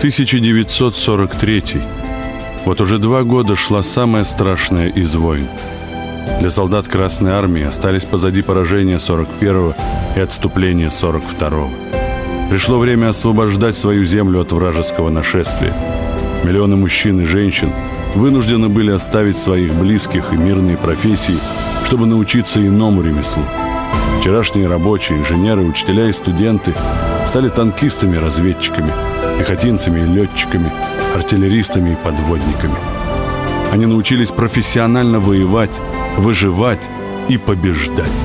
1943. Вот уже два года шла самая страшная из войн. Для солдат Красной Армии остались позади поражения 41-го и отступления 42-го. Пришло время освобождать свою землю от вражеского нашествия. Миллионы мужчин и женщин вынуждены были оставить своих близких и мирные профессии, чтобы научиться иному ремеслу. Вчерашние рабочие, инженеры, учителя и студенты стали танкистами разведчиками, пехотинцами и летчиками, артиллеристами и подводниками. Они научились профессионально воевать, выживать и побеждать.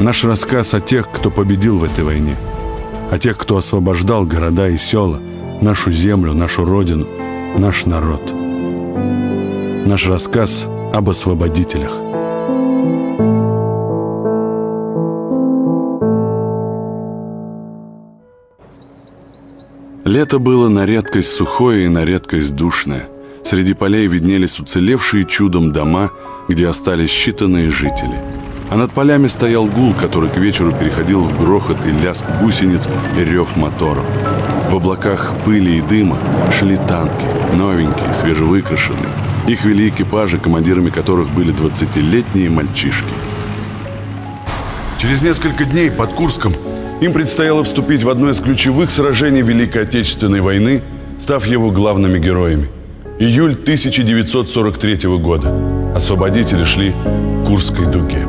Наш рассказ о тех, кто победил в этой войне, о тех, кто освобождал города и села, нашу землю, нашу родину, наш народ. Наш рассказ об освободителях – Лето было на редкость сухое и на редкость душное. Среди полей виднелись уцелевшие чудом дома, где остались считанные жители. А над полями стоял гул, который к вечеру переходил в грохот и лязг гусениц и рев моторов. В облаках пыли и дыма шли танки, новенькие, свежевыкрашенные. Их вели экипажи, командирами которых были 20-летние мальчишки. Через несколько дней под Курском им предстояло вступить в одно из ключевых сражений Великой Отечественной войны, став его главными героями. Июль 1943 года. Освободители шли к Курской дуге.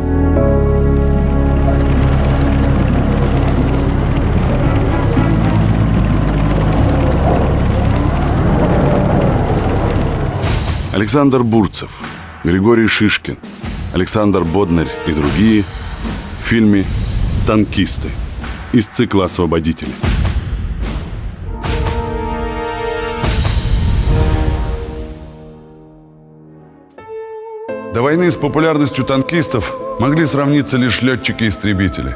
Александр Бурцев, Григорий Шишкин, Александр Боднарь и другие в фильме «Танкисты» из цикла «Освободители». До войны с популярностью танкистов могли сравниться лишь летчики-истребители.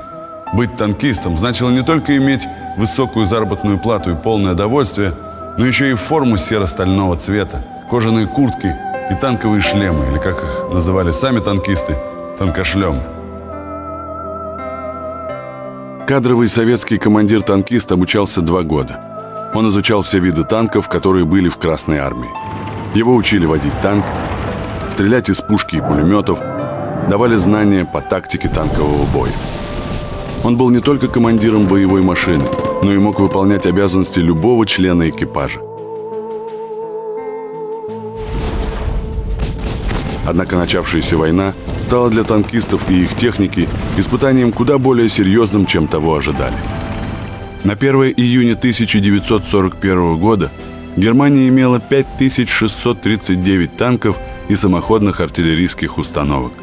Быть танкистом значило не только иметь высокую заработную плату и полное довольствие, но еще и форму серо-стального цвета, кожаные куртки и танковые шлемы, или как их называли сами танкисты, танкошлемы. Кадровый советский командир-танкист обучался два года. Он изучал все виды танков, которые были в Красной армии. Его учили водить танк, стрелять из пушки и пулеметов, давали знания по тактике танкового боя. Он был не только командиром боевой машины, но и мог выполнять обязанности любого члена экипажа. Однако начавшаяся война стала для танкистов и их техники испытанием куда более серьезным, чем того ожидали. На 1 июня 1941 года Германия имела 5639 танков и самоходных артиллерийских установок.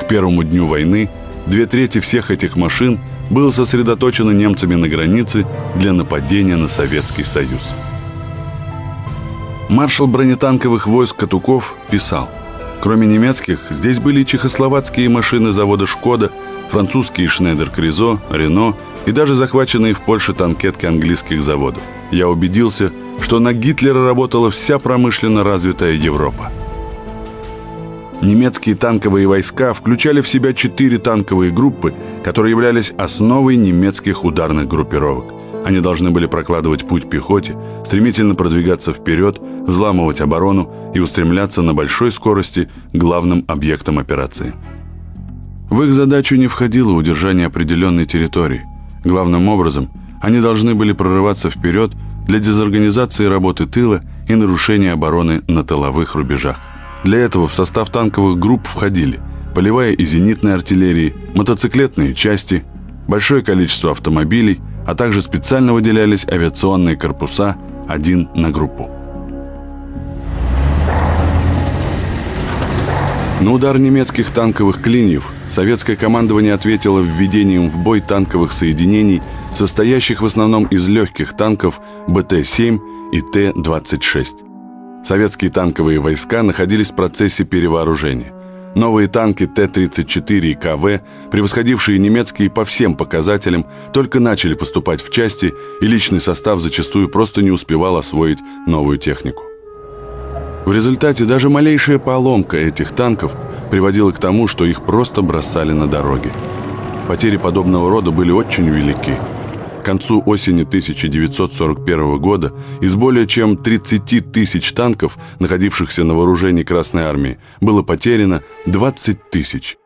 К первому дню войны две трети всех этих машин было сосредоточено немцами на границе для нападения на Советский Союз. Маршал бронетанковых войск Катуков писал – Кроме немецких, здесь были чехословацкие машины завода «Шкода», французские «Шнейдер Кризо», «Рено» и даже захваченные в Польше танкетки английских заводов. Я убедился, что на Гитлера работала вся промышленно развитая Европа. Немецкие танковые войска включали в себя четыре танковые группы, которые являлись основой немецких ударных группировок. Они должны были прокладывать путь пехоте, стремительно продвигаться вперед, взламывать оборону и устремляться на большой скорости к главным объектам операции. В их задачу не входило удержание определенной территории. Главным образом, они должны были прорываться вперед для дезорганизации работы тыла и нарушения обороны на тыловых рубежах. Для этого в состав танковых групп входили полевая и зенитная артиллерии, мотоциклетные части, большое количество автомобилей – а также специально выделялись авиационные корпуса один на группу. На удар немецких танковых клиньев советское командование ответило введением в бой танковых соединений, состоящих в основном из легких танков БТ-7 и Т-26. Советские танковые войска находились в процессе перевооружения. Новые танки Т-34 и КВ, превосходившие немецкие по всем показателям, только начали поступать в части, и личный состав зачастую просто не успевал освоить новую технику. В результате даже малейшая поломка этих танков приводила к тому, что их просто бросали на дороге. Потери подобного рода были очень велики. К концу осени 1941 года из более чем 30 тысяч танков, находившихся на вооружении Красной Армии, было потеряно 20 тысяч,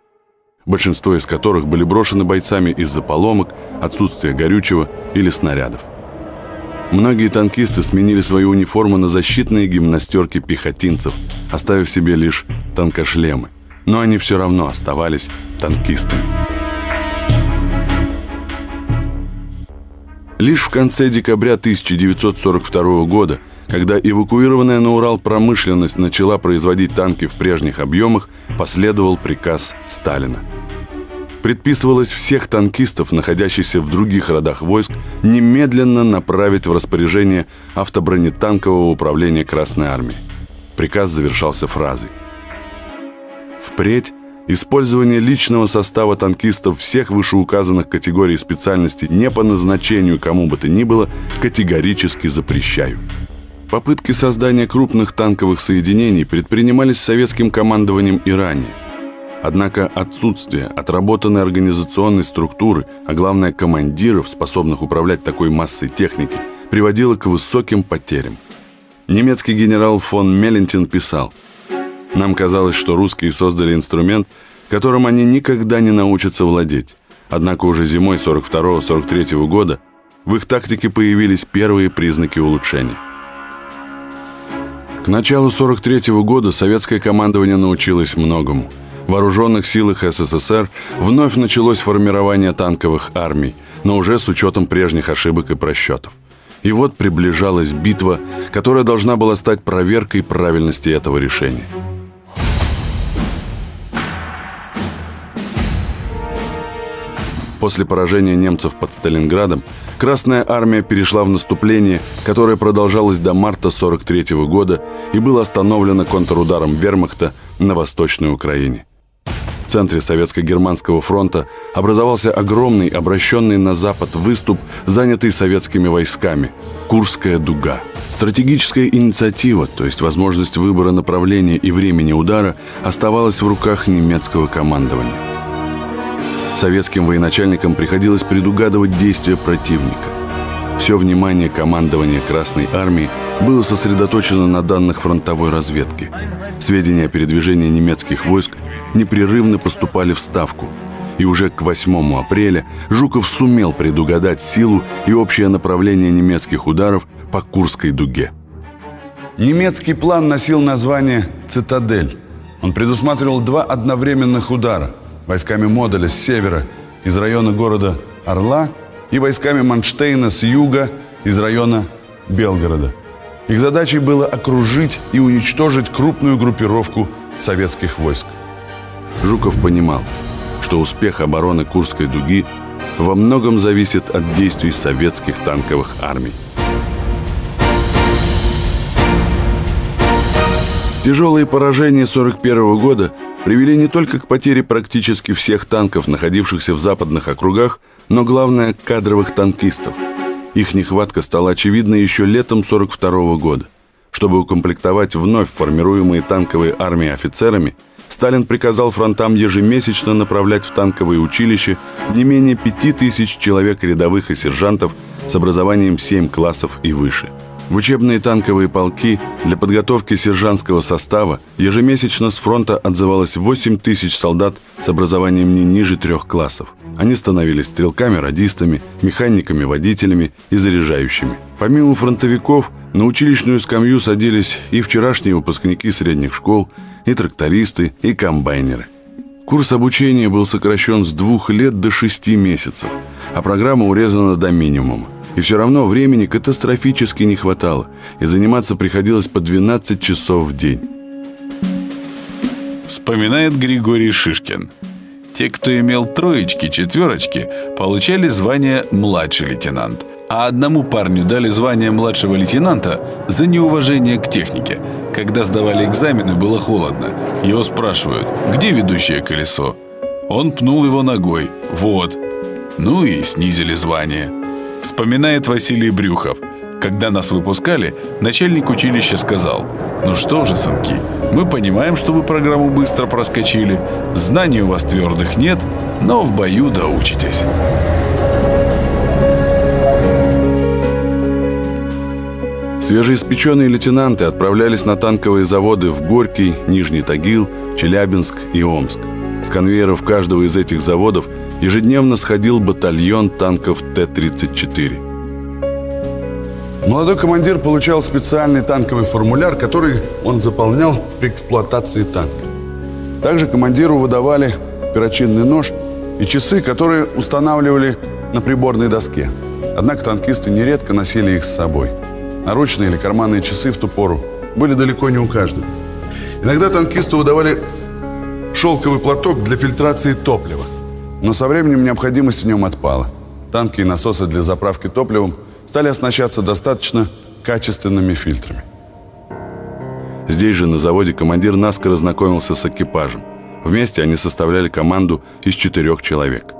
большинство из которых были брошены бойцами из-за поломок, отсутствия горючего или снарядов. Многие танкисты сменили свою униформу на защитные гимнастерки пехотинцев, оставив себе лишь танкошлемы. Но они все равно оставались танкистами. Лишь в конце декабря 1942 года, когда эвакуированная на Урал промышленность начала производить танки в прежних объемах, последовал приказ Сталина – предписывалось всех танкистов, находящихся в других родах войск, немедленно направить в распоряжение автобронетанкового управления Красной Армии. Приказ завершался фразой. Впредь использование личного состава танкистов всех вышеуказанных категорий специальностей не по назначению кому бы то ни было категорически запрещаю. Попытки создания крупных танковых соединений предпринимались советским командованием и ранее. Однако отсутствие отработанной организационной структуры, а главное командиров, способных управлять такой массой техники, приводило к высоким потерям. Немецкий генерал фон Мелентин писал, «Нам казалось, что русские создали инструмент, которым они никогда не научатся владеть. Однако уже зимой 42-43 года в их тактике появились первые признаки улучшения. К началу 43 года советское командование научилось многому – в вооруженных силах СССР вновь началось формирование танковых армий, но уже с учетом прежних ошибок и просчетов. И вот приближалась битва, которая должна была стать проверкой правильности этого решения. После поражения немцев под Сталинградом Красная армия перешла в наступление, которое продолжалось до марта 43 года и было остановлено контрударом вермахта на Восточной Украине центре Советско-Германского фронта образовался огромный, обращенный на запад выступ, занятый советскими войсками – Курская дуга. Стратегическая инициатива, то есть возможность выбора направления и времени удара, оставалась в руках немецкого командования. Советским военачальникам приходилось предугадывать действия противника. Все внимание командования Красной Армии было сосредоточено на данных фронтовой разведки. Сведения о передвижении немецких войск непрерывно поступали в Ставку. И уже к 8 апреля Жуков сумел предугадать силу и общее направление немецких ударов по Курской дуге. Немецкий план носил название «Цитадель». Он предусматривал два одновременных удара войсками Модуля с севера из района города Орла и войсками Манштейна с юга из района Белгорода. Их задачей было окружить и уничтожить крупную группировку советских войск – Жуков понимал, что успех обороны Курской дуги во многом зависит от действий советских танковых армий. Тяжелые поражения 1941 года привели не только к потере практически всех танков, находившихся в западных округах, но главное – кадровых танкистов. Их нехватка стала очевидна еще летом 1942 года. Чтобы укомплектовать вновь формируемые танковые армии офицерами – Сталин приказал фронтам ежемесячно направлять в танковые училища не менее пяти тысяч человек рядовых и сержантов с образованием 7 классов и выше. В учебные танковые полки для подготовки сержантского состава ежемесячно с фронта отзывалось 8 тысяч солдат с образованием не ниже трех классов. Они становились стрелками, радистами, механиками, водителями и заряжающими. Помимо фронтовиков, на училищную скамью садились и вчерашние выпускники средних школ – и трактористы, и комбайнеры. Курс обучения был сокращен с двух лет до шести месяцев, а программа урезана до минимума. И все равно времени катастрофически не хватало, и заниматься приходилось по 12 часов в день. Вспоминает Григорий Шишкин. Те, кто имел троечки, четверочки, получали звание «младший лейтенант», а одному парню дали звание младшего лейтенанта за неуважение к технике – когда сдавали экзамены, было холодно. Его спрашивают, где ведущее колесо? Он пнул его ногой. Вот. Ну и снизили звание. Вспоминает Василий Брюхов. Когда нас выпускали, начальник училища сказал, «Ну что же, сынки, мы понимаем, что вы программу быстро проскочили, знаний у вас твердых нет, но в бою доучитесь». Свежеиспеченные лейтенанты отправлялись на танковые заводы в Горький, Нижний Тагил, Челябинск и Омск. С конвейеров каждого из этих заводов – ежедневно сходил батальон танков Т-34. Молодой командир получал специальный танковый формуляр, который он заполнял при эксплуатации танка. Также командиру выдавали перочинный нож и часы, которые устанавливали на приборной доске. Однако танкисты нередко носили их с собой. Наручные или карманные часы в ту пору были далеко не у каждого. Иногда танкисту выдавали шелковый платок для фильтрации топлива. Но со временем необходимость в нем отпала. Танки и насосы для заправки топливом стали оснащаться достаточно качественными фильтрами. Здесь же, на заводе, командир наскоро знакомился с экипажем. Вместе они составляли команду из четырех человек.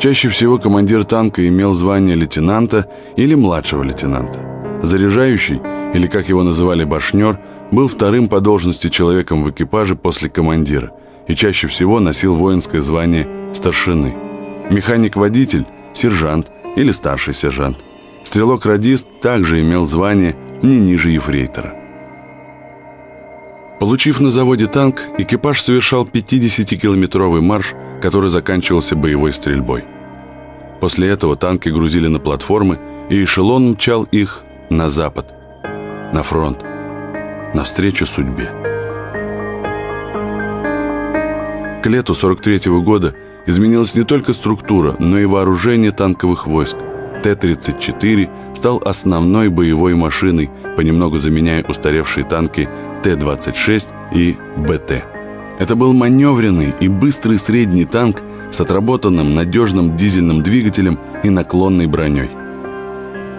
Чаще всего командир танка имел звание лейтенанта или младшего лейтенанта. Заряжающий, или как его называли башнер, был вторым по должности человеком в экипаже после командира и чаще всего носил воинское звание старшины. Механик-водитель – сержант или старший сержант. Стрелок-радист также имел звание не ниже ефрейтора. Получив на заводе танк, экипаж совершал 50-километровый марш, который заканчивался боевой стрельбой. После этого танки грузили на платформы, и эшелон мчал их на запад, на фронт, навстречу судьбе. К лету 43 -го года изменилась не только структура, но и вооружение танковых войск. Т-34 стал основной боевой машиной, понемногу заменяя устаревшие танки Т-26 и БТ. Это был маневренный и быстрый средний танк с отработанным надежным дизельным двигателем и наклонной броней.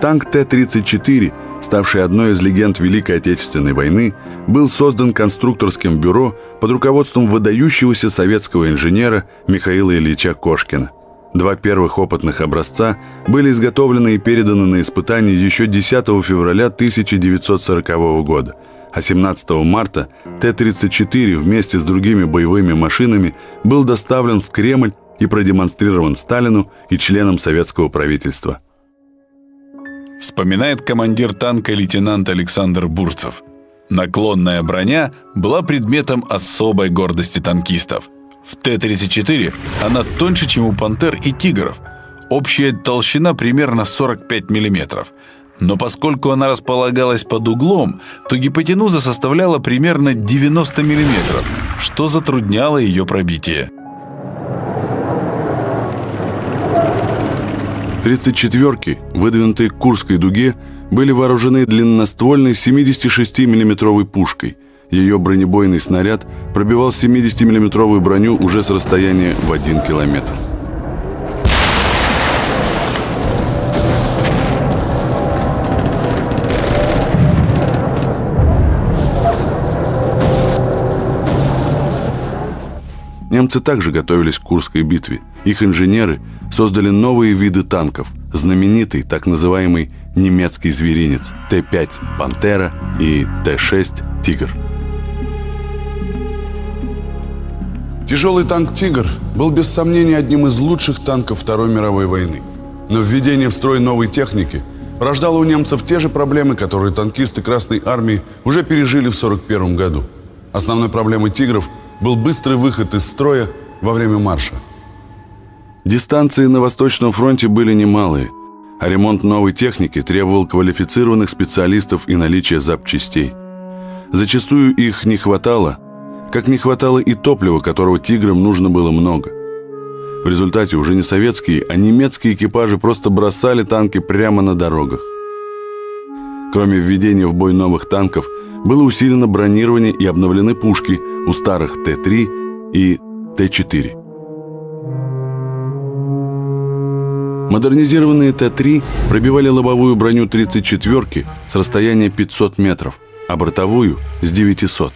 Танк Т-34, ставший одной из легенд Великой Отечественной войны, был создан конструкторским бюро под руководством выдающегося советского инженера Михаила Ильича Кошкина. Два первых опытных образца были изготовлены и переданы на испытание еще 10 февраля 1940 года, а 17 марта Т-34 вместе с другими боевыми машинами был доставлен в Кремль и продемонстрирован Сталину и членам советского правительства. Вспоминает командир танка лейтенант Александр Бурцев. Наклонная броня была предметом особой гордости танкистов – в Т-34 она тоньше, чем у пантер и тигров. Общая толщина примерно 45 мм. Но поскольку она располагалась под углом, то гипотенуза составляла примерно 90 мм, что затрудняло ее пробитие. 34-ки, выдвинутые к Курской дуге, были вооружены длинноствольной 76 миллиметровой пушкой – ее бронебойный снаряд пробивал 70-миллиметровую броню уже с расстояния в 1 километр. Немцы также готовились к Курской битве. Их инженеры создали новые виды танков, знаменитый так называемый немецкий зверинец Т-5 «Пантера» и Т-6 «Тигр». Тяжелый танк «Тигр» был без сомнения одним из лучших танков Второй мировой войны. Но введение в строй новой техники порождало у немцев те же проблемы, которые танкисты Красной Армии уже пережили в 1941 году. Основной проблемой «Тигров» был быстрый выход из строя во время марша. Дистанции на Восточном фронте были немалые, а ремонт новой техники требовал квалифицированных специалистов и наличия запчастей. Зачастую их не хватало – как не хватало и топлива, которого «Тиграм» нужно было много. В результате уже не советские, а немецкие экипажи просто бросали танки прямо на дорогах. Кроме введения в бой новых танков, было усилено бронирование и обновлены пушки у старых Т-3 и Т-4. Модернизированные Т-3 пробивали лобовую броню 34-ки с расстояния 500 метров, а бортовую – с 900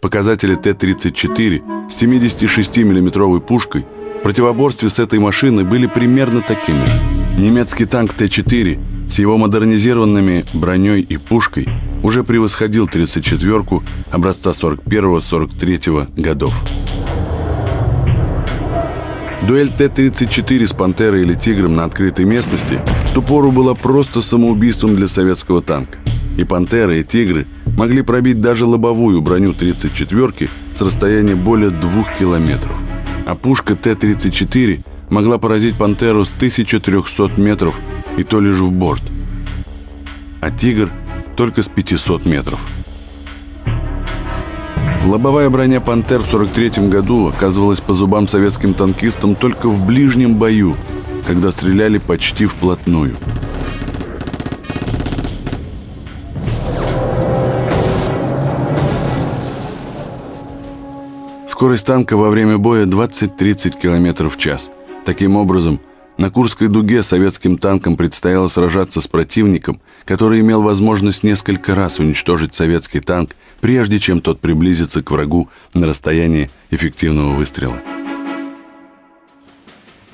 Показатели Т-34 с 76 миллиметровой пушкой в противоборстве с этой машиной были примерно такими. Немецкий танк Т-4 с его модернизированными броней и пушкой уже превосходил 34-ку образца 41-43 годов. Дуэль Т-34 с «Пантерой» или «Тигром» на открытой местности в ту пору была просто самоубийством для советского танка. И «Пантера», и «Тигры» могли пробить даже лобовую броню 34-ки с расстояния более двух километров. А пушка Т-34 могла поразить «Пантеру» с 1300 метров и то лишь в борт. А «Тигр» только с 500 метров. Лобовая броня «Пантер» в 43 году оказывалась по зубам советским танкистам только в ближнем бою, когда стреляли почти вплотную. Скорость танка во время боя 20-30 км в час. Таким образом, на Курской дуге советским танкам предстояло сражаться с противником, который имел возможность несколько раз уничтожить советский танк, прежде чем тот приблизится к врагу на расстоянии эффективного выстрела.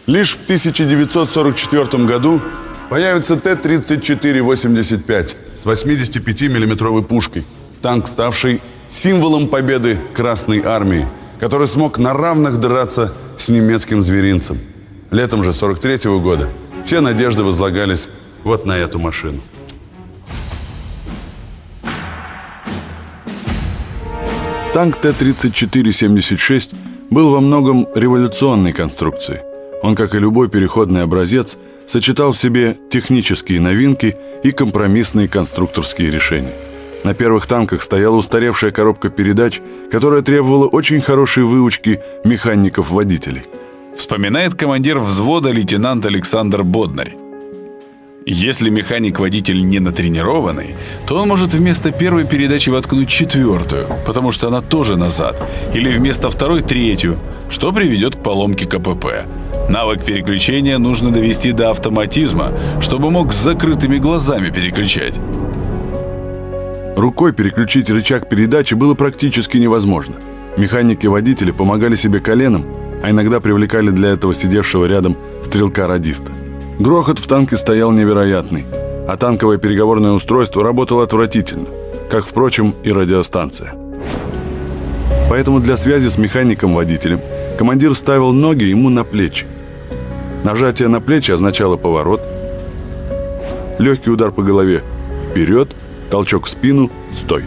Лишь в 1944 году появится Т-34-85 с 85 миллиметровой пушкой, танк, ставший символом победы Красной Армии, который смог на равных драться с немецким зверинцем – Летом же 43 -го года все надежды возлагались вот на эту машину. Танк Т-34-76 был во многом революционной конструкцией. Он, как и любой переходный образец, сочетал в себе технические новинки и компромиссные конструкторские решения. На первых танках стояла устаревшая коробка передач, которая требовала очень хорошей выучки механиков-водителей – вспоминает командир взвода лейтенант Александр Боднарь. Если механик-водитель не натренированный, то он может вместо первой передачи воткнуть четвертую, потому что она тоже назад, или вместо второй третью, что приведет к поломке КПП. Навык переключения нужно довести до автоматизма, чтобы мог с закрытыми глазами переключать. Рукой переключить рычаг передачи было практически невозможно. Механики-водители помогали себе коленом, а иногда привлекали для этого сидевшего рядом стрелка-радиста. Грохот в танке стоял невероятный, а танковое переговорное устройство работало отвратительно, как, впрочем, и радиостанция. Поэтому для связи с механиком-водителем командир ставил ноги ему на плечи. Нажатие на плечи означало поворот, легкий удар по голове вперед, толчок в спину, стой.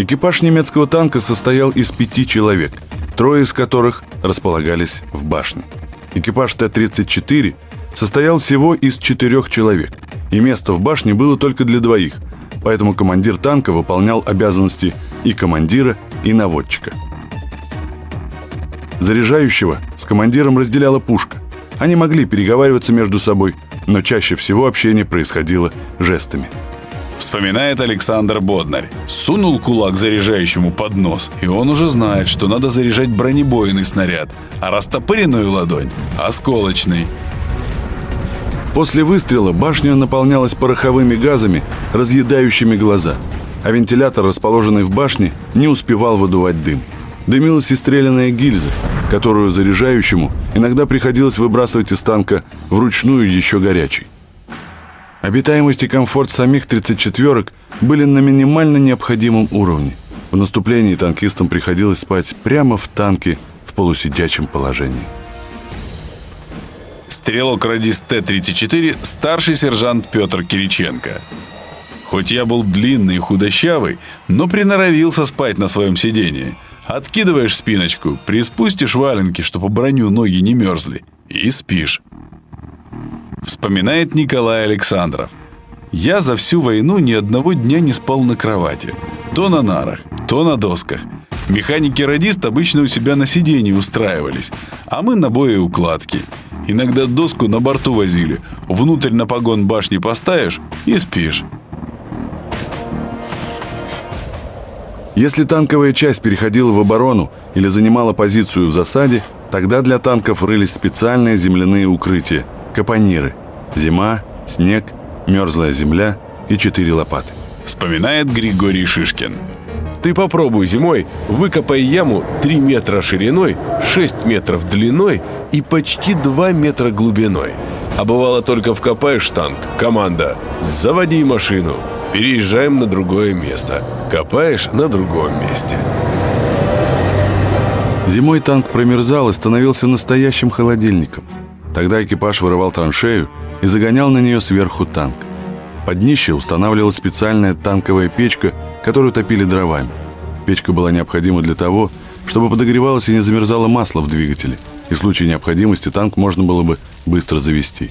Экипаж немецкого танка состоял из пяти человек, трое из которых располагались в башне. Экипаж Т-34 состоял всего из четырех человек, и место в башне было только для двоих, поэтому командир танка выполнял обязанности и командира, и наводчика. Заряжающего с командиром разделяла пушка. Они могли переговариваться между собой, но чаще всего общение происходило жестами – Вспоминает Александр Боднарь. Сунул кулак заряжающему под нос, и он уже знает, что надо заряжать бронебойный снаряд, а растопыренную ладонь – осколочный. После выстрела башня наполнялась пороховыми газами, разъедающими глаза, а вентилятор, расположенный в башне, не успевал выдувать дым. Дымилась и стрелянная гильза, которую заряжающему иногда приходилось выбрасывать из танка вручную еще горячей. Обитаемость и комфорт самих 34-ок были на минимально необходимом уровне. В наступлении танкистам приходилось спать прямо в танке в полусидячем положении. Стрелок-радист Т-34 старший сержант Петр Кириченко. Хоть я был длинный и худощавый, но приноровился спать на своем сидении. Откидываешь спиночку, приспустишь валенки, чтобы броню ноги не мерзли, и спишь. Вспоминает Николай Александров. Я за всю войну ни одного дня не спал на кровати. То на нарах, то на досках. Механики-радист обычно у себя на сиденье устраивались, а мы на боеукладке. Иногда доску на борту возили, внутрь на погон башни поставишь и спишь. Если танковая часть переходила в оборону или занимала позицию в засаде, тогда для танков рылись специальные земляные укрытия – Капониры. Зима, снег, мерзлая земля и четыре лопаты. Вспоминает Григорий Шишкин. Ты попробуй зимой, выкопай яму 3 метра шириной, 6 метров длиной и почти 2 метра глубиной. А бывало только вкопаешь танк, команда «Заводи машину», переезжаем на другое место. Копаешь на другом месте. Зимой танк промерзал и становился настоящим холодильником. Тогда экипаж вырывал траншею и загонял на нее сверху танк. Под днище устанавливалась специальная танковая печка, которую топили дровами. Печка была необходима для того, чтобы подогревалось и не замерзало масло в двигателе, и в случае необходимости танк можно было бы быстро завести.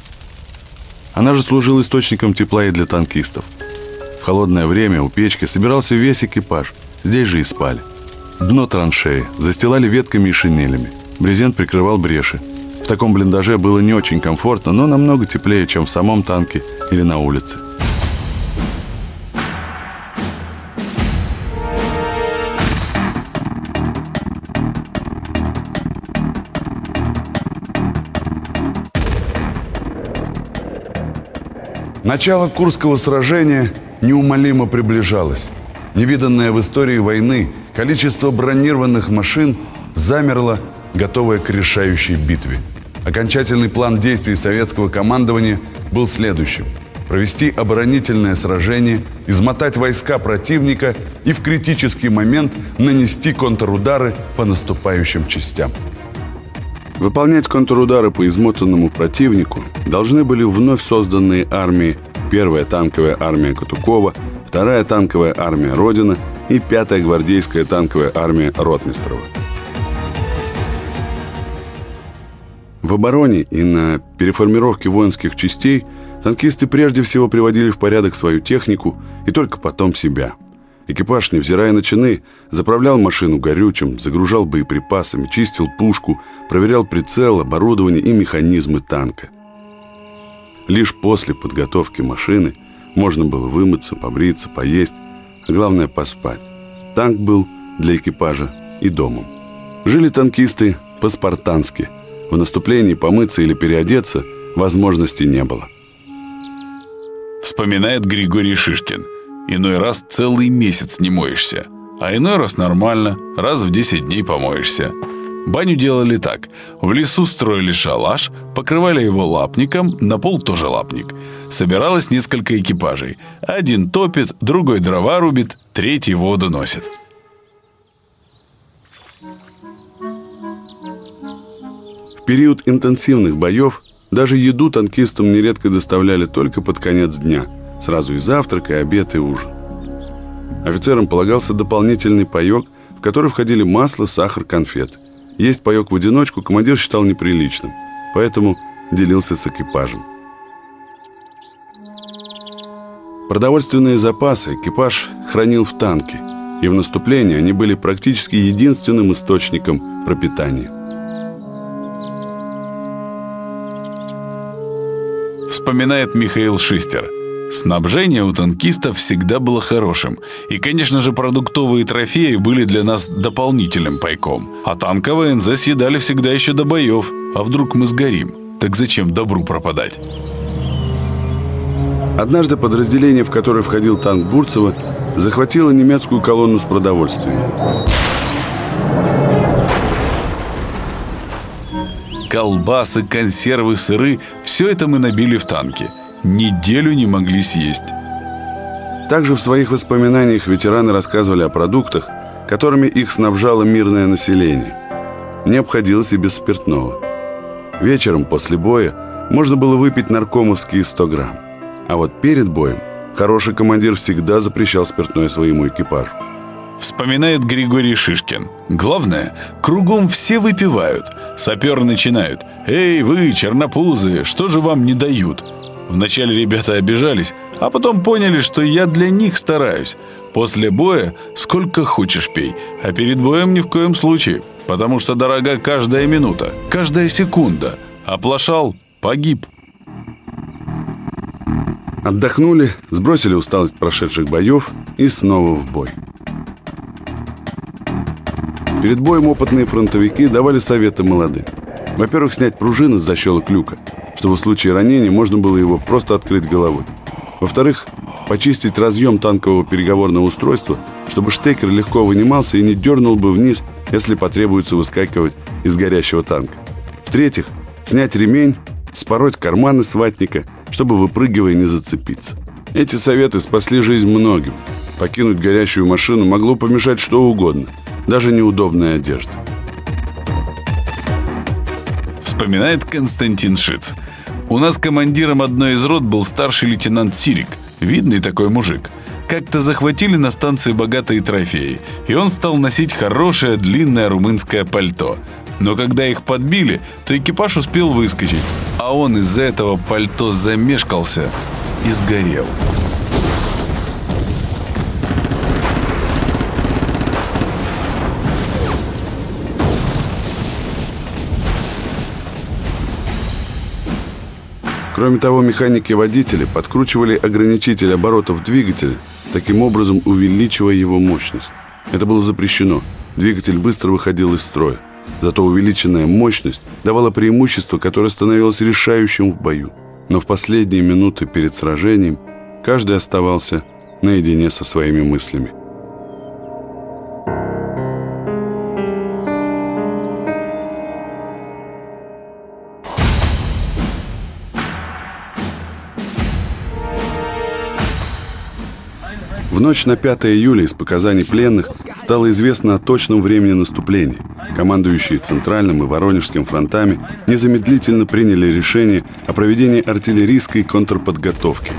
Она же служила источником тепла и для танкистов. В холодное время у печки собирался весь экипаж, здесь же и спали. Дно траншеи застилали ветками и шинелями. Брезент прикрывал бреши. В таком блиндаже было не очень комфортно, но намного теплее, чем в самом танке или на улице. Начало Курского сражения неумолимо приближалось. Невиданное в истории войны количество бронированных машин замерло, готовое к решающей битве. Окончательный план действий советского командования был следующим. Провести оборонительное сражение, измотать войска противника и в критический момент нанести контрудары по наступающим частям. Выполнять контрудары по измотанному противнику должны были вновь созданные армии Первая танковая армия Катукова, Вторая танковая армия Родина и Пятая гвардейская танковая армия Ротмистрова. В обороне и на переформировке воинских частей танкисты прежде всего приводили в порядок свою технику и только потом себя – Экипаж, невзирая на чины, заправлял машину горючим, загружал боеприпасами, чистил пушку, проверял прицел, оборудование и механизмы танка. Лишь после подготовки машины можно было вымыться, побриться, поесть, а главное поспать. Танк был для экипажа и домом. Жили танкисты по-спартански. В наступлении помыться или переодеться возможности не было. Вспоминает Григорий Шишкин – Иной раз целый месяц не моешься, а иной раз нормально, раз в 10 дней помоешься. Баню делали так. В лесу строили шалаш, покрывали его лапником, на пол тоже лапник. Собиралось несколько экипажей. Один топит, другой дрова рубит, третий воду носит. Период интенсивных боев даже еду танкистам нередко доставляли только под конец дня – Сразу и завтрак, и обед, и ужин. Офицерам полагался дополнительный паек, в который входили масло, сахар, конфет. Есть паек в одиночку командир считал неприличным, поэтому делился с экипажем. Продовольственные запасы экипаж хранил в танке, и в наступлении они были практически единственным источником пропитания. Вспоминает Михаил Шистер – Снабжение у танкистов всегда было хорошим. И, конечно же, продуктовые трофеи были для нас дополнительным пайком. А танковые НЗ съедали всегда еще до боев. А вдруг мы сгорим? Так зачем добру пропадать? Однажды подразделение, в которое входил танк Бурцева, захватило немецкую колонну с продовольствием. Колбасы, консервы, сыры – все это мы набили в танки – неделю не могли съесть. Также в своих воспоминаниях ветераны рассказывали о продуктах, которыми их снабжало мирное население. Не обходилось и без спиртного. Вечером после боя можно было выпить наркомовские 100 грамм. А вот перед боем хороший командир всегда запрещал спиртное своему экипажу. Вспоминает Григорий Шишкин. Главное, кругом все выпивают. Саперы начинают. «Эй, вы, чернопузы, что же вам не дают?» Вначале ребята обижались, а потом поняли, что я для них стараюсь. После боя сколько хочешь пей, а перед боем ни в коем случае, потому что дорога каждая минута, каждая секунда. Оплошал – погиб. Отдохнули, сбросили усталость прошедших боев и снова в бой. Перед боем опытные фронтовики давали советы молодым. Во-первых, снять пружины с защелок люка – чтобы в случае ранения можно было его просто открыть головой. Во-вторых, почистить разъем танкового переговорного устройства, чтобы штекер легко вынимался и не дернул бы вниз, если потребуется выскакивать из горящего танка. В-третьих, снять ремень, спороть карманы с ватника, чтобы выпрыгивая не зацепиться. Эти советы спасли жизнь многим. Покинуть горящую машину могло помешать что угодно, даже неудобная одежда. Вспоминает Константин Шиц. У нас командиром одной из рот был старший лейтенант Сирик. Видный такой мужик. Как-то захватили на станции богатые трофеи, и он стал носить хорошее длинное румынское пальто. Но когда их подбили, то экипаж успел выскочить, а он из-за этого пальто замешкался и сгорел. Кроме того, механики-водители подкручивали ограничитель оборотов двигателя, таким образом увеличивая его мощность. Это было запрещено. Двигатель быстро выходил из строя. Зато увеличенная мощность давала преимущество, которое становилось решающим в бою. Но в последние минуты перед сражением каждый оставался наедине со своими мыслями. В ночь на 5 июля из показаний пленных стало известно о точном времени наступления. Командующие Центральным и Воронежским фронтами незамедлительно приняли решение о проведении артиллерийской контрподготовки.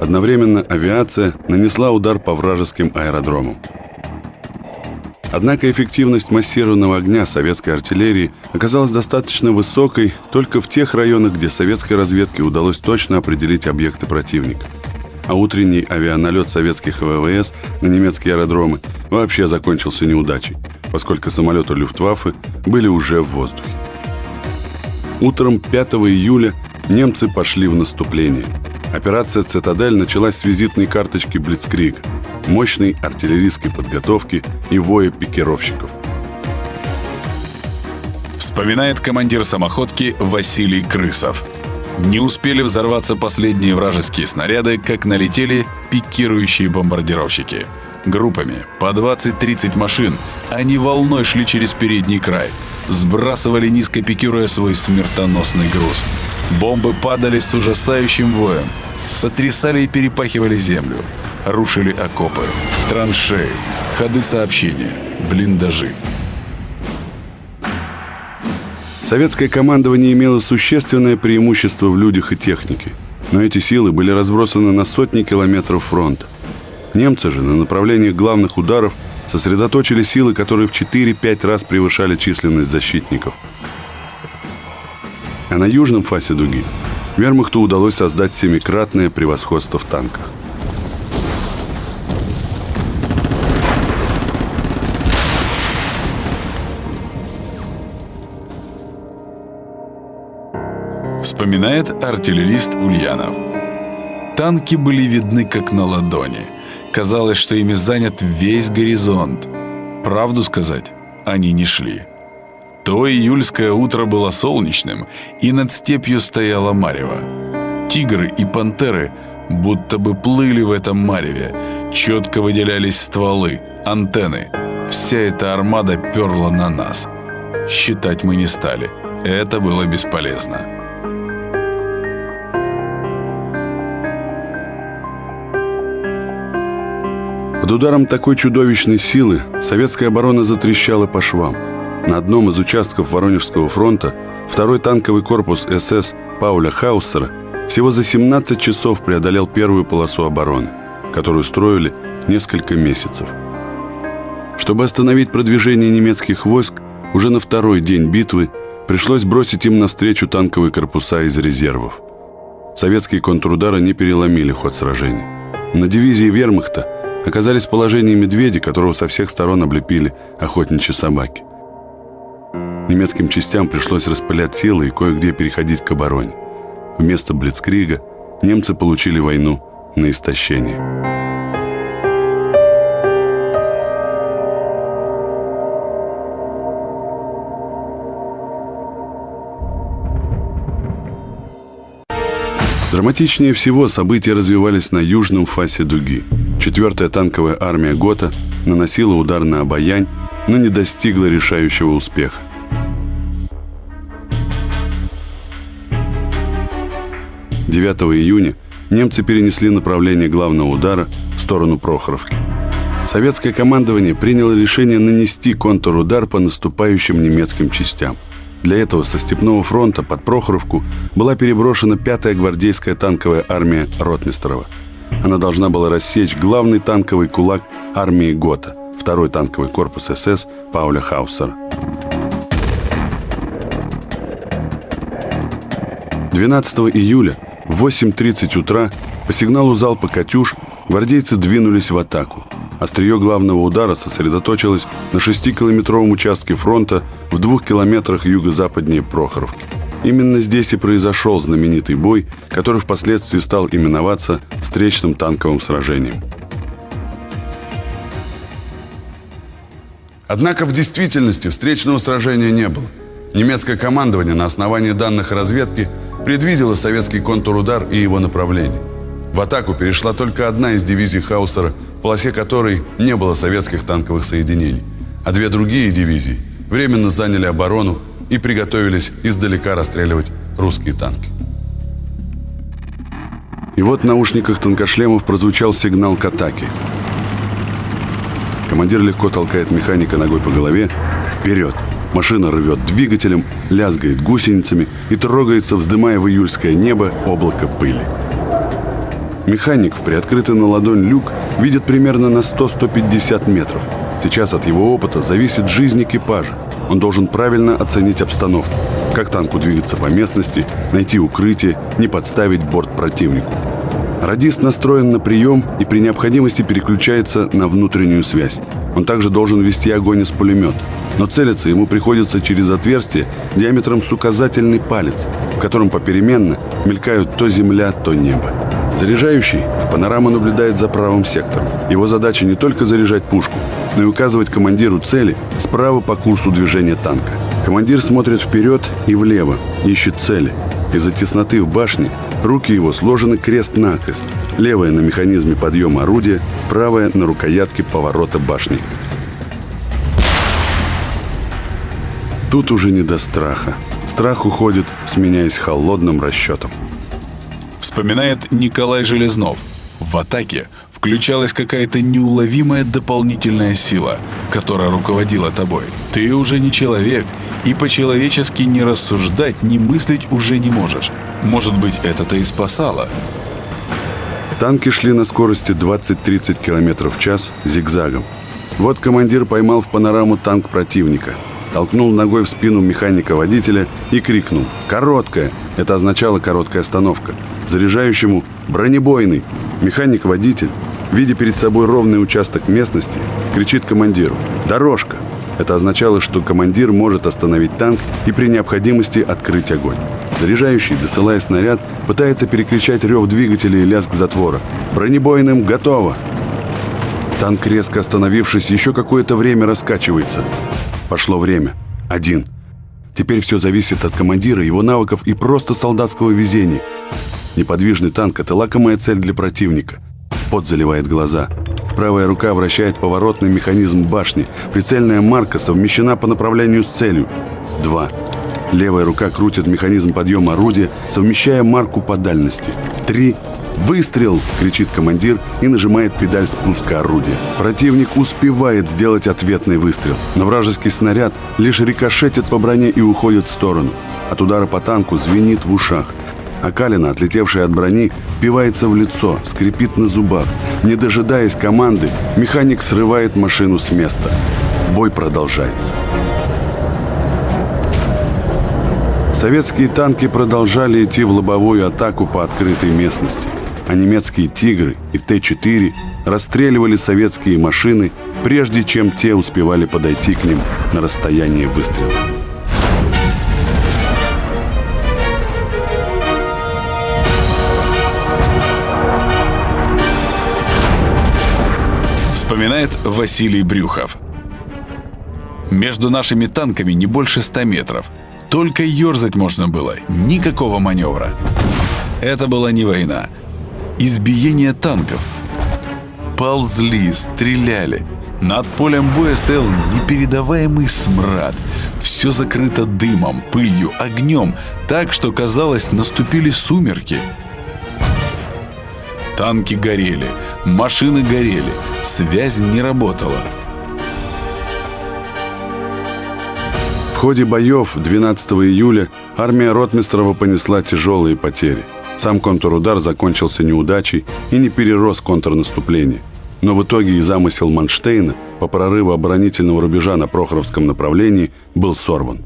Одновременно авиация нанесла удар по вражеским аэродромам. Однако эффективность массированного огня советской артиллерии оказалась достаточно высокой только в тех районах, где советской разведке удалось точно определить объекты противника – а утренний авианалет советских ВВС на немецкие аэродромы вообще закончился неудачей, поскольку самолеты Люфтваффе были уже в воздухе. Утром 5 июля немцы пошли в наступление. Операция «Цитадель» началась с визитной карточки Блицкрига, мощной артиллерийской подготовки и воя пикировщиков. Вспоминает командир самоходки Василий Крысов – не успели взорваться последние вражеские снаряды, как налетели пикирующие бомбардировщики. Группами по 20-30 машин они волной шли через передний край, сбрасывали низко пикируя свой смертоносный груз. Бомбы падали с ужасающим воем, сотрясали и перепахивали землю, рушили окопы, траншеи, ходы сообщения, блиндажи. Советское командование имело существенное преимущество в людях и технике, но эти силы были разбросаны на сотни километров фронта. Немцы же на направлениях главных ударов сосредоточили силы, которые в 4-5 раз превышали численность защитников. А на южном фасе дуги вермахту удалось создать семикратное превосходство в танках. Вспоминает артиллерист Ульянов. Танки были видны как на ладони. Казалось, что ими занят весь горизонт. Правду сказать, они не шли. То июльское утро было солнечным, и над степью стояла марево. Тигры и пантеры будто бы плыли в этом мареве. Четко выделялись стволы, антенны. Вся эта армада перла на нас. Считать мы не стали. Это было бесполезно. Под ударом такой чудовищной силы советская оборона затрещала по швам. На одном из участков Воронежского фронта второй танковый корпус СС Пауля Хаусера всего за 17 часов преодолел первую полосу обороны, которую строили несколько месяцев. Чтобы остановить продвижение немецких войск, уже на второй день битвы пришлось бросить им навстречу танковые корпуса из резервов. Советские контрудары не переломили ход сражения. На дивизии вермахта оказались в положении медведя, которого со всех сторон облепили охотничьи собаки. Немецким частям пришлось распылять силы и кое-где переходить к обороне. Вместо Блицкрига немцы получили войну на истощение. Драматичнее всего события развивались на южном фасе дуги. Четвертая танковая армия ГОТА наносила удар на Обаянь, но не достигла решающего успеха. Девятого июня немцы перенесли направление главного удара в сторону Прохоровки. Советское командование приняло решение нанести контрудар по наступающим немецким частям. Для этого со Степного фронта под Прохоровку была переброшена 5-я гвардейская танковая армия Ротмистрова. Она должна была рассечь главный танковый кулак армии ГОТА, второй танковый корпус СС Пауля Хаусера. 12 июля в 8.30 утра по сигналу залпа «Катюш» гвардейцы двинулись в атаку. Острие главного удара сосредоточилось на 6-километровом участке фронта в двух километрах юго-западнее Прохоровки. Именно здесь и произошел знаменитый бой, который впоследствии стал именоваться встречным танковым сражением. Однако в действительности встречного сражения не было. Немецкое командование на основании данных разведки предвидело советский контрудар и его направление. В атаку перешла только одна из дивизий Хаусера – полосе которой не было советских танковых соединений. А две другие дивизии временно заняли оборону и приготовились издалека расстреливать русские танки. И вот в наушниках танкошлемов прозвучал сигнал к атаке. Командир легко толкает механика ногой по голове. Вперед! Машина рвет двигателем, лязгает гусеницами и трогается, вздымая в июльское небо облако пыли. Механик в приоткрытый на ладонь люк видит примерно на 100-150 метров. Сейчас от его опыта зависит жизнь экипажа. Он должен правильно оценить обстановку. Как танку двигаться по местности, найти укрытие, не подставить борт противнику. Радист настроен на прием и при необходимости переключается на внутреннюю связь. Он также должен вести огонь из пулемета. Но целиться ему приходится через отверстие диаметром с указательный палец, в котором попеременно мелькают то земля, то небо. Заряжающий в панораму наблюдает за правым сектором. Его задача не только заряжать пушку, но и указывать командиру цели справа по курсу движения танка. Командир смотрит вперед и влево, ищет цели. Из-за тесноты в башне руки его сложены крест-накрест. Левая на механизме подъема орудия, правая на рукоятке поворота башни. Тут уже не до страха. Страх уходит, сменяясь холодным расчетом вспоминает Николай Железнов. В атаке включалась какая-то неуловимая дополнительная сила, которая руководила тобой. Ты уже не человек, и по-человечески не рассуждать, не мыслить уже не можешь. Может быть, это-то и спасало. Танки шли на скорости 20-30 км в час зигзагом. Вот командир поймал в панораму танк противника, толкнул ногой в спину механика-водителя и крикнул «Короткая!» Это означало короткая остановка. Заряжающему «Бронебойный!» Механик-водитель, видя перед собой ровный участок местности, кричит командиру «Дорожка!» Это означало, что командир может остановить танк и при необходимости открыть огонь. Заряжающий, досылая снаряд, пытается перекричать рев двигателя и лязг затвора. «Бронебойным готово!» Танк, резко остановившись, еще какое-то время раскачивается. Пошло время. Один. Теперь все зависит от командира, его навыков и просто солдатского везения. Неподвижный танк – это лакомая цель для противника. Пот заливает глаза. Правая рука вращает поворотный механизм башни. Прицельная марка совмещена по направлению с целью. Два. Левая рука крутит механизм подъема орудия, совмещая марку по дальности. Три. «Выстрел!» – кричит командир и нажимает педаль спуска орудия. Противник успевает сделать ответный выстрел, но вражеский снаряд лишь рикошетит по броне и уходит в сторону. От удара по танку звенит в ушах. А Калина, отлетевшая от брони, впивается в лицо, скрипит на зубах. Не дожидаясь команды, механик срывает машину с места. Бой продолжается. Советские танки продолжали идти в лобовую атаку по открытой местности – а немецкие «Тигры» и Т-4 расстреливали советские машины, прежде чем те успевали подойти к ним на расстояние выстрела. Вспоминает Василий Брюхов. Между нашими танками не больше 100 метров. Только ерзать можно было, никакого маневра. Это была не война, избиение танков. Ползли, стреляли. Над полем боя стоял непередаваемый смрад. Все закрыто дымом, пылью, огнем, так что, казалось, наступили сумерки. Танки горели, машины горели, связь не работала. ходе боев 12 июля армия Ротмистрова понесла тяжелые потери. Сам контрудар закончился неудачей и не перерос контрнаступление. Но в итоге и замысел Манштейна по прорыву оборонительного рубежа на Прохоровском направлении был сорван.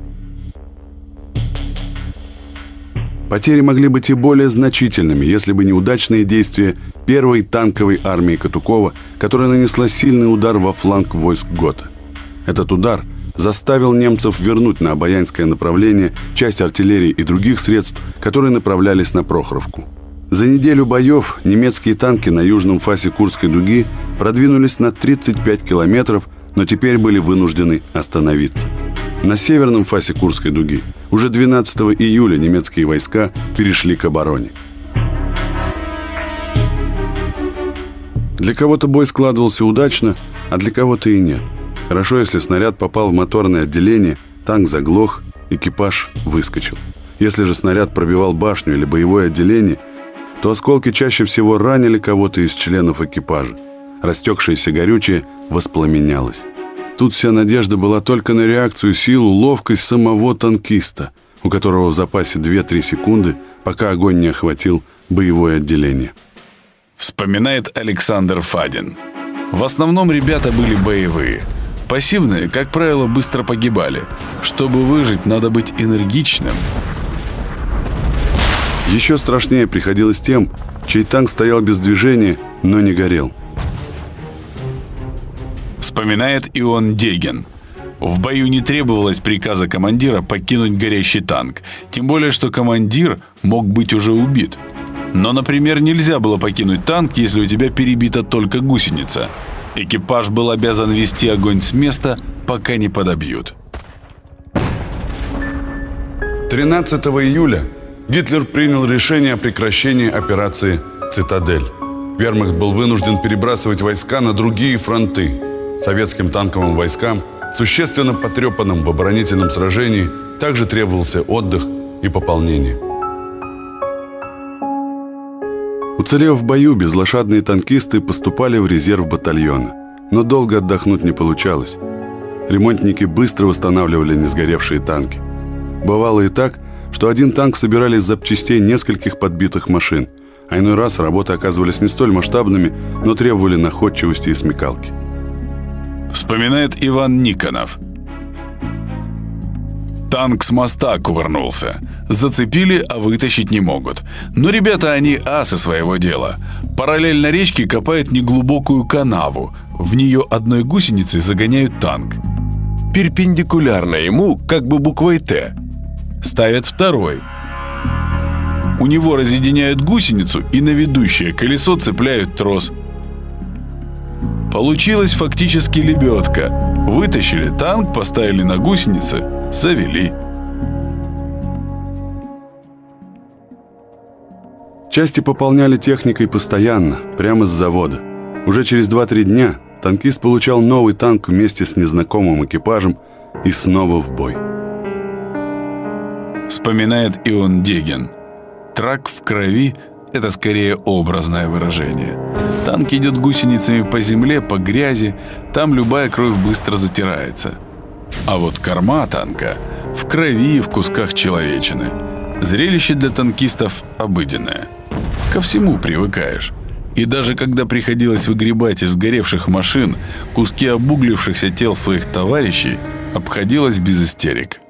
Потери могли быть и более значительными, если бы неудачные действия первой танковой армии Катукова, которая нанесла сильный удар во фланг войск Гота. Этот удар заставил немцев вернуть на Обаянское направление часть артиллерии и других средств, которые направлялись на Прохоровку. За неделю боев немецкие танки на южном фасе Курской дуги продвинулись на 35 километров, но теперь были вынуждены остановиться. На северном фасе Курской дуги уже 12 июля немецкие войска перешли к обороне. Для кого-то бой складывался удачно, а для кого-то и нет. Хорошо, если снаряд попал в моторное отделение, танк заглох, экипаж выскочил. Если же снаряд пробивал башню или боевое отделение – то осколки чаще всего ранили кого-то из членов экипажа. Растекшееся горючее воспламенялось. Тут вся надежда была только на реакцию, силу, ловкость самого танкиста, у которого в запасе 2-3 секунды, пока огонь не охватил боевое отделение. Вспоминает Александр Фадин. В основном ребята были боевые. Пассивные, как правило, быстро погибали. Чтобы выжить, надо быть энергичным, еще страшнее приходилось тем, чей танк стоял без движения, но не горел. Вспоминает Ион Дегин. В бою не требовалось приказа командира покинуть горящий танк, тем более, что командир мог быть уже убит. Но, например, нельзя было покинуть танк, если у тебя перебита только гусеница. Экипаж был обязан вести огонь с места, пока не подобьют. 13 июля Гитлер принял решение о прекращении операции «Цитадель». Вермахт был вынужден перебрасывать войска на другие фронты. Советским танковым войскам, существенно потрепанным в оборонительном сражении, также требовался отдых и пополнение. Уцелев в бою, безлошадные танкисты поступали в резерв батальона. Но долго отдохнуть не получалось. Ремонтники быстро восстанавливали несгоревшие танки. Бывало и так, что один танк собирали из запчастей нескольких подбитых машин, а иной раз работы оказывались не столь масштабными, но требовали находчивости и смекалки. Вспоминает Иван Никонов. Танк с моста кувырнулся. Зацепили, а вытащить не могут. Но ребята, они асы своего дела. Параллельно речке копают неглубокую канаву. В нее одной гусеницей загоняют танк. Перпендикулярно ему, как бы буквой «Т», ставят второй. У него разъединяют гусеницу и на ведущее колесо цепляют трос. Получилась фактически лебедка. Вытащили танк, поставили на гусеницы, завели. Части пополняли техникой постоянно, прямо с завода. Уже через 2-3 дня танкист получал новый танк вместе с незнакомым экипажем и снова в бой. Вспоминает Ион Дегин. Трак в крови – это скорее образное выражение. Танк идет гусеницами по земле, по грязи, там любая кровь быстро затирается. А вот корма танка в крови и в кусках человечины. Зрелище для танкистов обыденное. Ко всему привыкаешь. И даже когда приходилось выгребать из сгоревших машин куски обуглившихся тел своих товарищей, обходилось без истерик.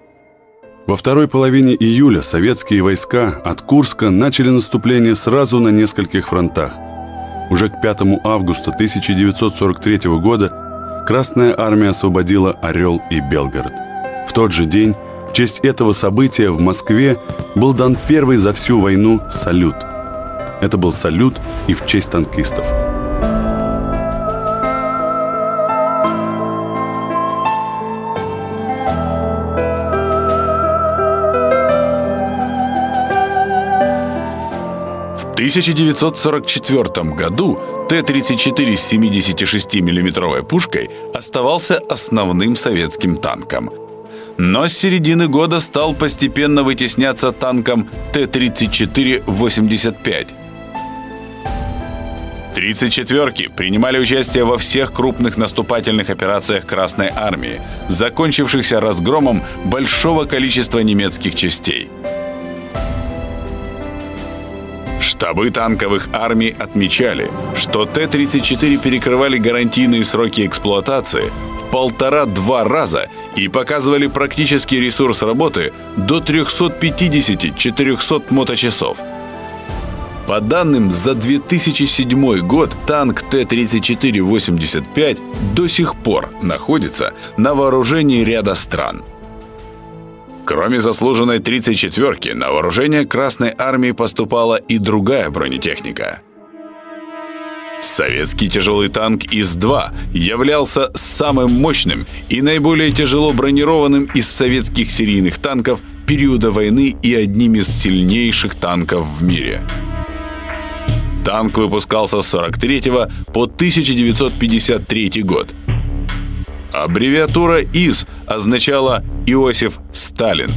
Во второй половине июля советские войска от Курска начали наступление сразу на нескольких фронтах. Уже к 5 августа 1943 года Красная армия освободила Орел и Белгород. В тот же день в честь этого события в Москве был дан первый за всю войну салют. Это был салют и в честь танкистов – 1944 году Т-34 с 76 миллиметровой пушкой оставался основным советским танком. Но с середины года стал постепенно вытесняться танком Т-34-85. 34-ки принимали участие во всех крупных наступательных операциях Красной Армии, закончившихся разгромом большого количества немецких частей. Штабы танковых армий отмечали, что Т-34 перекрывали гарантийные сроки эксплуатации в полтора-два раза и показывали практический ресурс работы до 350-400 моточасов. По данным за 2007 год, танк Т-34-85 до сих пор находится на вооружении ряда стран – Кроме заслуженной 34-ки, на вооружение Красной Армии поступала и другая бронетехника. Советский тяжелый танк ИС-2 являлся самым мощным и наиболее тяжело бронированным из советских серийных танков периода войны и одним из сильнейших танков в мире. Танк выпускался с 43 по 1953 год – Аббревиатура ИС означала Иосиф Сталин.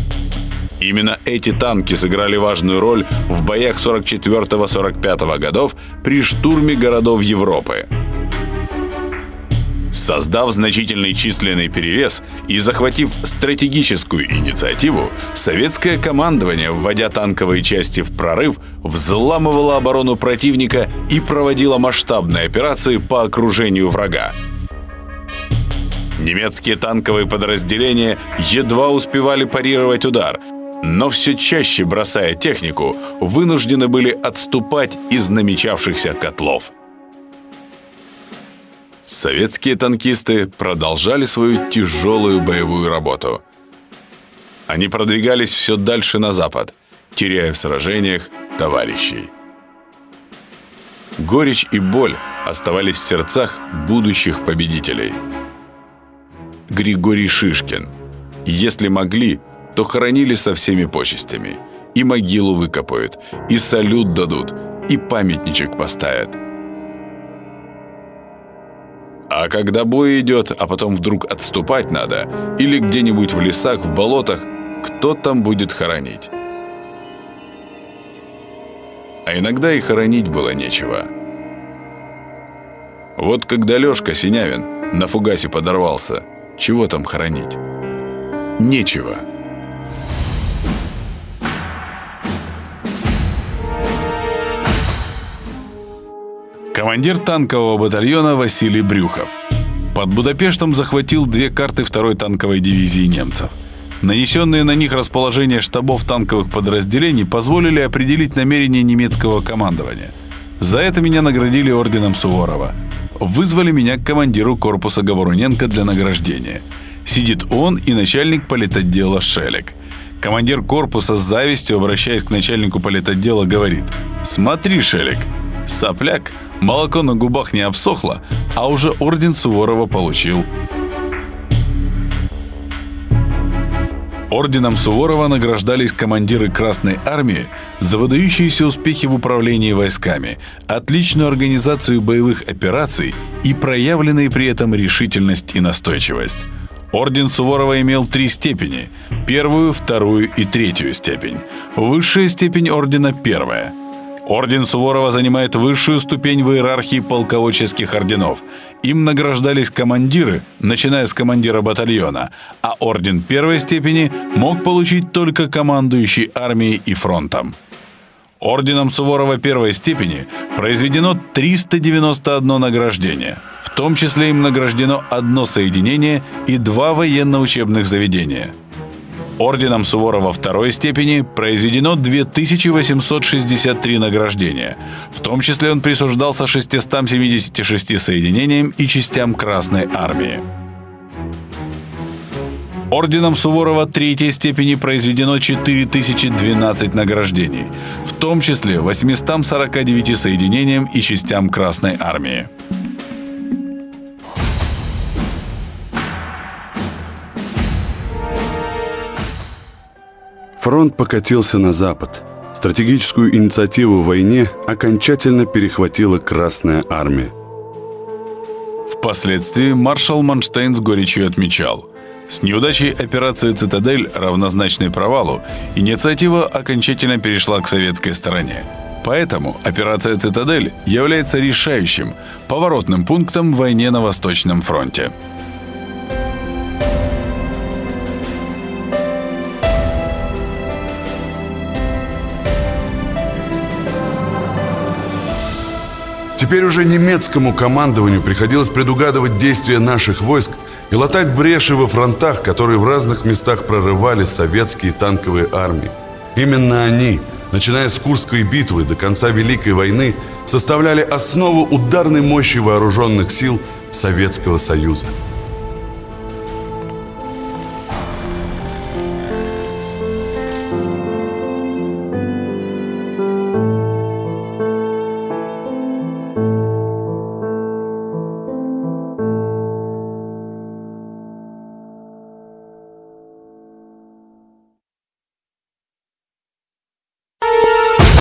Именно эти танки сыграли важную роль в боях 44-45 годов при штурме городов Европы. Создав значительный численный перевес и захватив стратегическую инициативу, советское командование, вводя танковые части в прорыв, взламывало оборону противника и проводило масштабные операции по окружению врага. Немецкие танковые подразделения едва успевали парировать удар, но все чаще, бросая технику, вынуждены были отступать из намечавшихся котлов. Советские танкисты продолжали свою тяжелую боевую работу. Они продвигались все дальше на запад, теряя в сражениях товарищей. Горечь и боль оставались в сердцах будущих победителей – Григорий Шишкин. Если могли, то хоронили со всеми почестями. И могилу выкопают, и салют дадут, и памятничек поставят. А когда бой идет, а потом вдруг отступать надо, или где-нибудь в лесах, в болотах, кто там будет хоронить? А иногда и хоронить было нечего. Вот когда Лёшка Синявин на фугасе подорвался – чего там хоронить? Нечего. Командир танкового батальона Василий Брюхов. Под Будапештом захватил две карты второй танковой дивизии немцев. Нанесенные на них расположение штабов танковых подразделений позволили определить намерения немецкого командования. За это меня наградили орденом Суворова – Вызвали меня к командиру корпуса Говоруненко для награждения. Сидит он и начальник политотдела Шелек. Командир корпуса с завистью, обращаясь к начальнику политотдела, говорит «Смотри, Шелек, сопляк, молоко на губах не обсохло, а уже орден Суворова получил». Орденом Суворова награждались командиры Красной Армии за выдающиеся успехи в управлении войсками, отличную организацию боевых операций и проявленные при этом решительность и настойчивость. Орден Суворова имел три степени – первую, вторую и третью степень. Высшая степень ордена – первая – Орден Суворова занимает высшую ступень в иерархии полководческих орденов. Им награждались командиры, начиная с командира батальона, а орден первой степени мог получить только командующий армией и фронтом. Орденом Суворова первой степени произведено 391 награждение. В том числе им награждено одно соединение и два военно-учебных заведения – Орденом Суворова второй степени произведено 2863 награждения. В том числе он присуждался 676 соединениям и частям Красной Армии. Орденом Суворова третьей степени произведено 4012 награждений, в том числе 849 соединениям и частям Красной Армии. Фронт покатился на запад. Стратегическую инициативу в войне окончательно перехватила Красная Армия. Впоследствии маршал Манштейн с горечью отмечал, с неудачей операции «Цитадель», равнозначной провалу, инициатива окончательно перешла к советской стороне. Поэтому операция «Цитадель» является решающим, поворотным пунктом в войне на Восточном фронте. Теперь уже немецкому командованию приходилось предугадывать действия наших войск и латать бреши во фронтах, которые в разных местах прорывали советские танковые армии. Именно они, начиная с Курской битвы до конца Великой войны, составляли основу ударной мощи вооруженных сил Советского Союза.